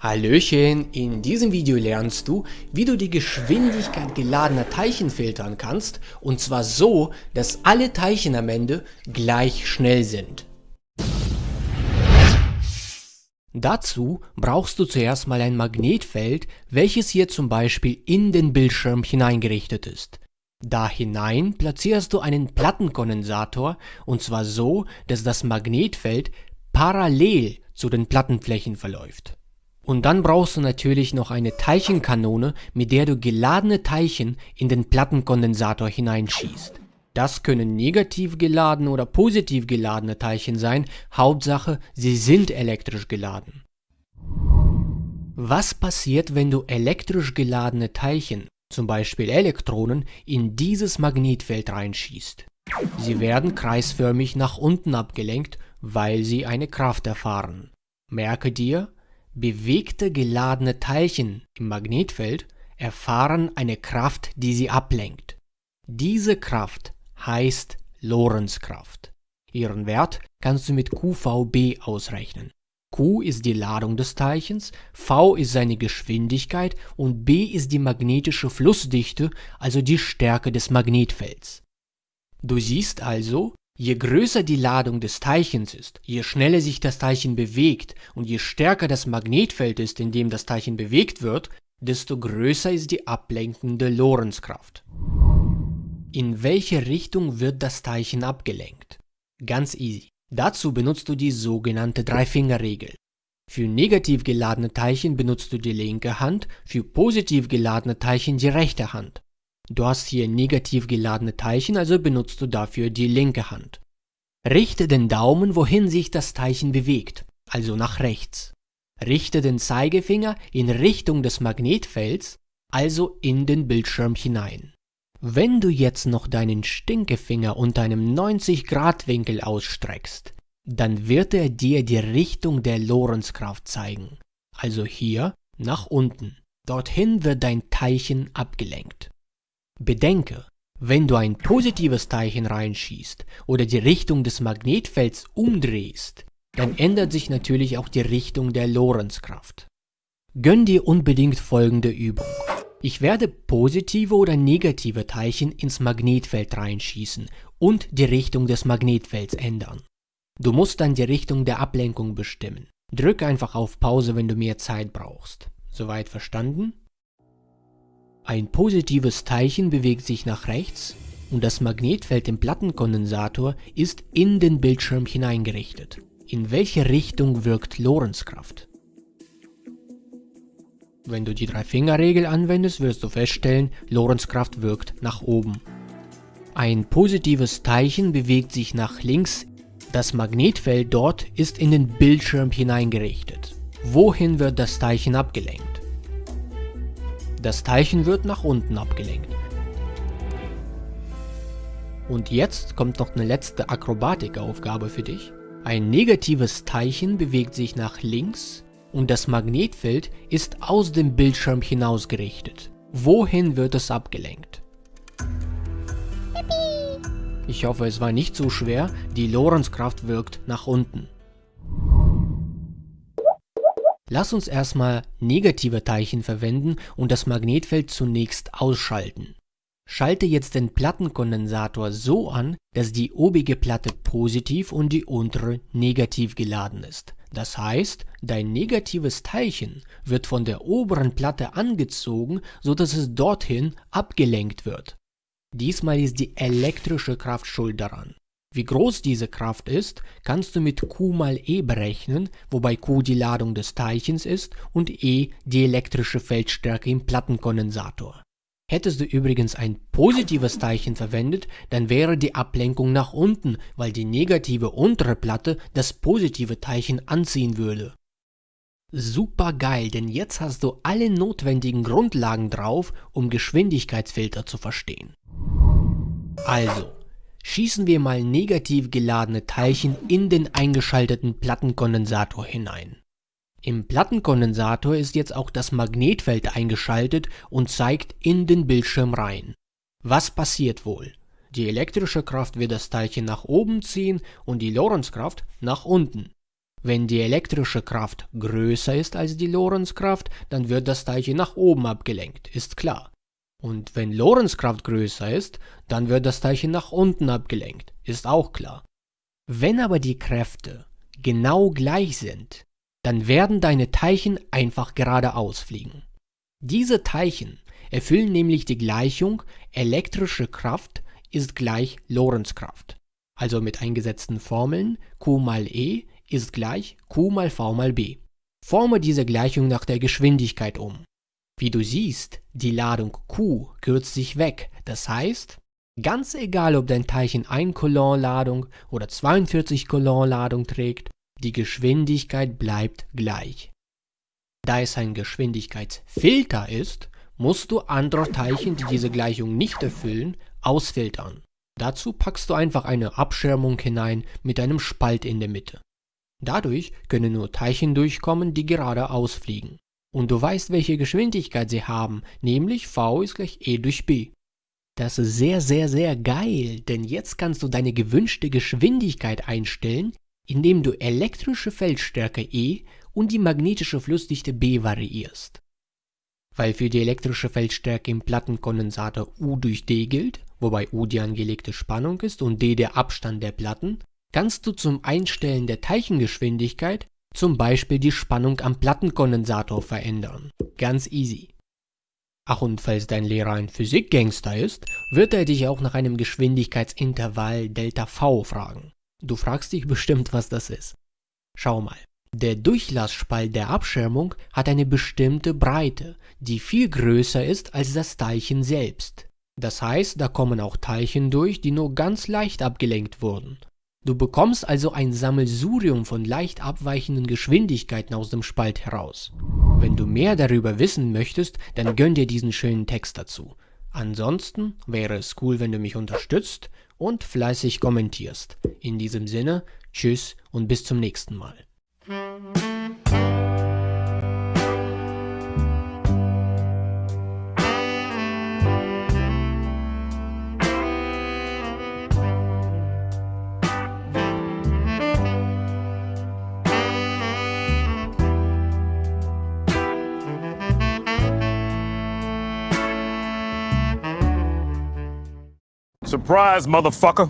Hallöchen, in diesem Video lernst du, wie du die Geschwindigkeit geladener Teilchen filtern kannst und zwar so, dass alle Teilchen am Ende gleich schnell sind. Dazu brauchst du zuerst mal ein Magnetfeld, welches hier zum Beispiel in den Bildschirm hineingerichtet ist. Da hinein platzierst du einen Plattenkondensator und zwar so, dass das Magnetfeld parallel zu den Plattenflächen verläuft. Und dann brauchst du natürlich noch eine Teilchenkanone, mit der du geladene Teilchen in den Plattenkondensator hineinschießt. Das können negativ geladene oder positiv geladene Teilchen sein, Hauptsache sie sind elektrisch geladen. Was passiert, wenn du elektrisch geladene Teilchen, zum Beispiel Elektronen, in dieses Magnetfeld reinschießt? Sie werden kreisförmig nach unten abgelenkt, weil sie eine Kraft erfahren. Merke dir, Bewegte geladene Teilchen im Magnetfeld erfahren eine Kraft, die sie ablenkt. Diese Kraft heißt Lorentzkraft. Ihren Wert kannst du mit QVB ausrechnen. Q ist die Ladung des Teilchens, V ist seine Geschwindigkeit und B ist die magnetische Flussdichte, also die Stärke des Magnetfelds. Du siehst also, Je größer die Ladung des Teilchens ist, je schneller sich das Teilchen bewegt und je stärker das Magnetfeld ist, in dem das Teilchen bewegt wird, desto größer ist die ablenkende Lorentzkraft. In welche Richtung wird das Teilchen abgelenkt? Ganz easy. Dazu benutzt du die sogenannte Dreifingerregel. Für negativ geladene Teilchen benutzt du die linke Hand, für positiv geladene Teilchen die rechte Hand. Du hast hier negativ geladene Teilchen, also benutzt du dafür die linke Hand. Richte den Daumen, wohin sich das Teilchen bewegt, also nach rechts. Richte den Zeigefinger in Richtung des Magnetfelds, also in den Bildschirm hinein. Wenn du jetzt noch deinen Stinkefinger unter einem 90 Grad Winkel ausstreckst, dann wird er dir die Richtung der Lorentzkraft zeigen, also hier nach unten. Dorthin wird dein Teilchen abgelenkt. Bedenke, wenn du ein positives Teilchen reinschießt oder die Richtung des Magnetfelds umdrehst, dann ändert sich natürlich auch die Richtung der Lorentzkraft. Gönn dir unbedingt folgende Übung. Ich werde positive oder negative Teilchen ins Magnetfeld reinschießen und die Richtung des Magnetfelds ändern. Du musst dann die Richtung der Ablenkung bestimmen. Drück einfach auf Pause, wenn du mehr Zeit brauchst. Soweit verstanden? Ein positives Teilchen bewegt sich nach rechts und das Magnetfeld im Plattenkondensator ist in den Bildschirm hineingerichtet. In welche Richtung wirkt Lorentzkraft? Wenn du die Drei-Finger-Regel anwendest, wirst du feststellen, Lorentzkraft wirkt nach oben. Ein positives Teilchen bewegt sich nach links, das Magnetfeld dort ist in den Bildschirm hineingerichtet. Wohin wird das Teilchen abgelenkt? Das Teilchen wird nach unten abgelenkt. Und jetzt kommt noch eine letzte Akrobatikaufgabe für dich. Ein negatives Teilchen bewegt sich nach links und das Magnetfeld ist aus dem Bildschirm hinausgerichtet. Wohin wird es abgelenkt? Ich hoffe, es war nicht so schwer, die Lorentzkraft wirkt nach unten. Lass uns erstmal negative Teilchen verwenden und das Magnetfeld zunächst ausschalten. Schalte jetzt den Plattenkondensator so an, dass die obige Platte positiv und die untere negativ geladen ist. Das heißt, dein negatives Teilchen wird von der oberen Platte angezogen, so dass es dorthin abgelenkt wird. Diesmal ist die elektrische Kraft schuld daran. Wie groß diese Kraft ist, kannst du mit Q mal E berechnen, wobei Q die Ladung des Teilchens ist und E die elektrische Feldstärke im Plattenkondensator. Hättest du übrigens ein positives Teilchen verwendet, dann wäre die Ablenkung nach unten, weil die negative untere Platte das positive Teilchen anziehen würde. Super geil, denn jetzt hast du alle notwendigen Grundlagen drauf, um Geschwindigkeitsfilter zu verstehen. Also, schießen wir mal negativ geladene Teilchen in den eingeschalteten Plattenkondensator hinein. Im Plattenkondensator ist jetzt auch das Magnetfeld eingeschaltet und zeigt in den Bildschirm rein. Was passiert wohl? Die elektrische Kraft wird das Teilchen nach oben ziehen und die Lorentzkraft nach unten. Wenn die elektrische Kraft größer ist als die Lorentzkraft, dann wird das Teilchen nach oben abgelenkt, ist klar. Und wenn Lorentzkraft größer ist, dann wird das Teilchen nach unten abgelenkt, ist auch klar. Wenn aber die Kräfte genau gleich sind, dann werden deine Teilchen einfach geradeaus fliegen. Diese Teilchen erfüllen nämlich die Gleichung elektrische Kraft ist gleich Lorentzkraft. Also mit eingesetzten Formeln Q mal E ist gleich Q mal V mal B. Forme diese Gleichung nach der Geschwindigkeit um. Wie du siehst, die Ladung Q kürzt sich weg, das heißt, ganz egal ob dein Teilchen 1 Coulomb Ladung oder 42 Coulomb Ladung trägt, die Geschwindigkeit bleibt gleich. Da es ein Geschwindigkeitsfilter ist, musst du andere Teilchen, die diese Gleichung nicht erfüllen, ausfiltern. Dazu packst du einfach eine Abschirmung hinein mit einem Spalt in der Mitte. Dadurch können nur Teilchen durchkommen, die geradeaus fliegen. Und du weißt, welche Geschwindigkeit sie haben, nämlich v ist gleich e durch b. Das ist sehr, sehr, sehr geil, denn jetzt kannst du deine gewünschte Geschwindigkeit einstellen, indem du elektrische Feldstärke E und die magnetische Flussdichte B variierst. Weil für die elektrische Feldstärke im Plattenkondensator U durch D gilt, wobei U die angelegte Spannung ist und D der Abstand der Platten, kannst du zum Einstellen der Teilchengeschwindigkeit zum Beispiel die Spannung am Plattenkondensator verändern. Ganz easy. Ach und falls dein Lehrer ein Physikgangster ist, wird er dich auch nach einem Geschwindigkeitsintervall ΔV fragen. Du fragst dich bestimmt, was das ist. Schau mal. Der Durchlassspalt der Abschirmung hat eine bestimmte Breite, die viel größer ist als das Teilchen selbst. Das heißt, da kommen auch Teilchen durch, die nur ganz leicht abgelenkt wurden. Du bekommst also ein Sammelsurium von leicht abweichenden Geschwindigkeiten aus dem Spalt heraus. Wenn du mehr darüber wissen möchtest, dann gönn dir diesen schönen Text dazu. Ansonsten wäre es cool, wenn du mich unterstützt und fleißig kommentierst. In diesem Sinne, tschüss und bis zum nächsten Mal. Surprise, motherfucker.